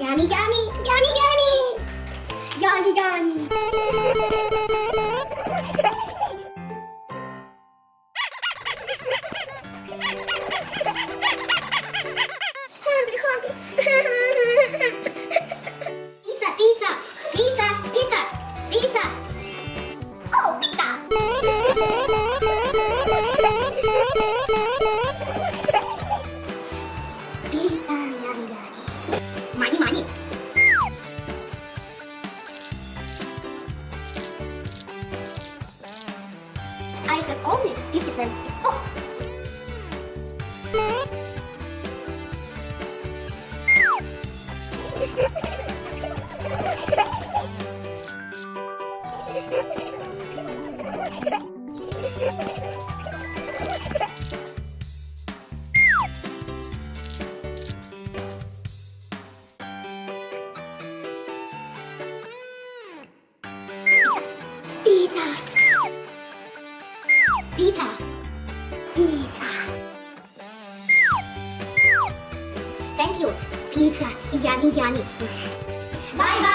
Johnny, Johnny, Johnny, Johnny, Johnny, Johnny. Have only 50 cents. Oh. Pizza. Pizza. Thank you. Pizza. Yummy, yummy. Bye bye.